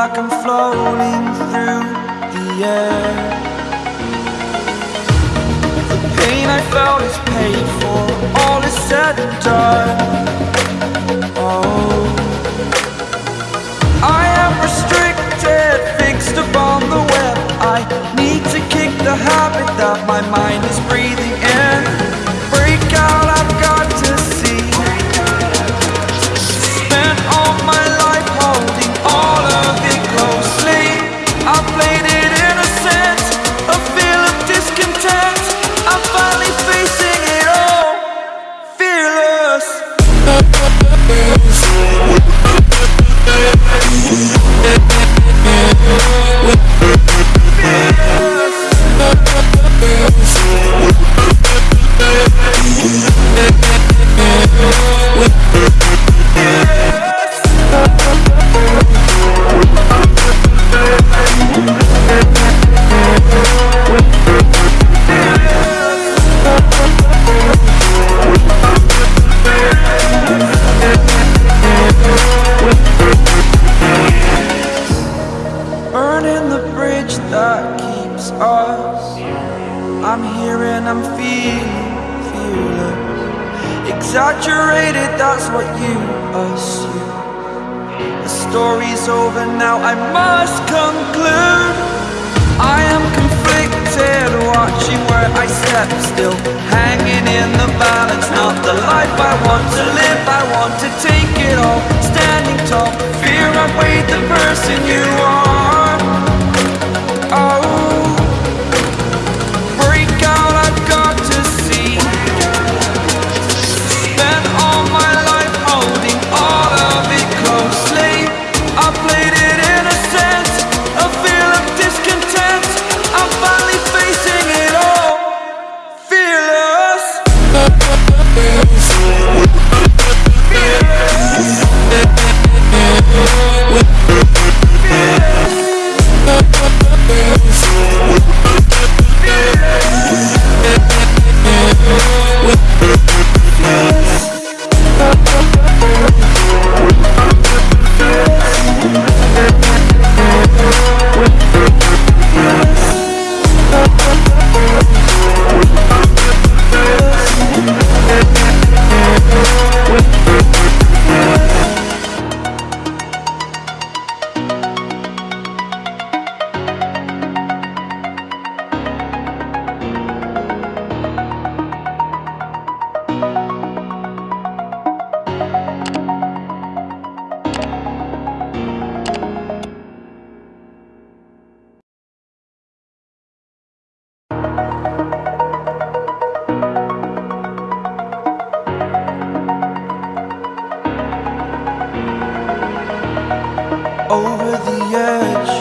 like I'm floating through the air. The pain I felt is paid for, all is said and done. Oh, I am restricted, fixed upon the web. I need to kick the habit that my mind is breathing in. Yeah. Exaggerated, that's what you assume. The story's over now, I must conclude. I am conflicted, watching where I step still. Hanging in the balance, not the life I want to live. I want to take it all, standing tall. Fear I've weighed the person you Thank over the edge.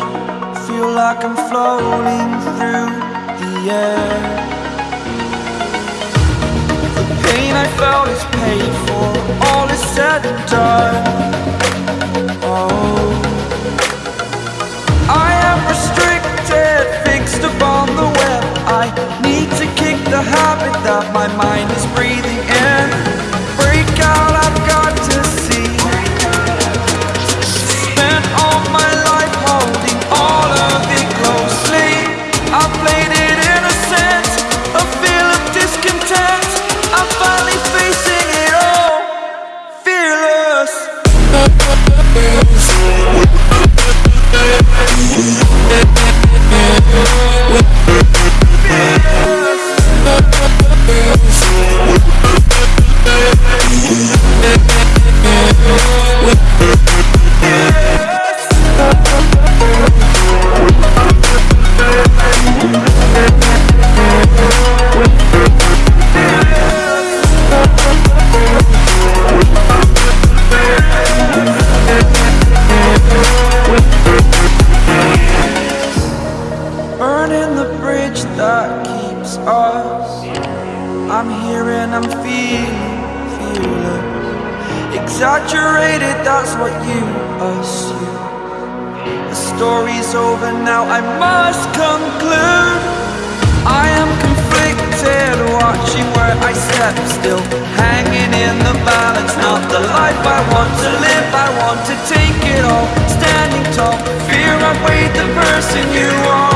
Feel like I'm floating through the air. The pain I felt is paid for, all is said and done. Oh, I am restricted, fixed upon the web. I need to kick the habit that my mind is breathing in. I'm feeling, feeling. Exaggerated, that's what you assume. The story's over now, I must conclude. I am conflicted, watching where I step still. Hanging in the balance, not the life I want to live. I want to take it all, standing tall. Fear I weighed the person you are.